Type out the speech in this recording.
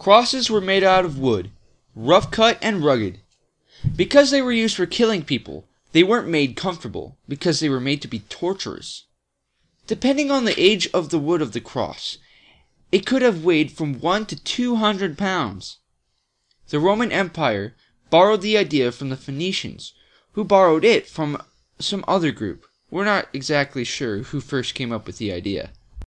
Crosses were made out of wood, rough cut and rugged. Because they were used for killing people, they weren't made comfortable, because they were made to be torturous. Depending on the age of the wood of the cross, it could have weighed from one to two hundred pounds. The Roman Empire borrowed the idea from the Phoenicians, who borrowed it from some other group. We're not exactly sure who first came up with the idea.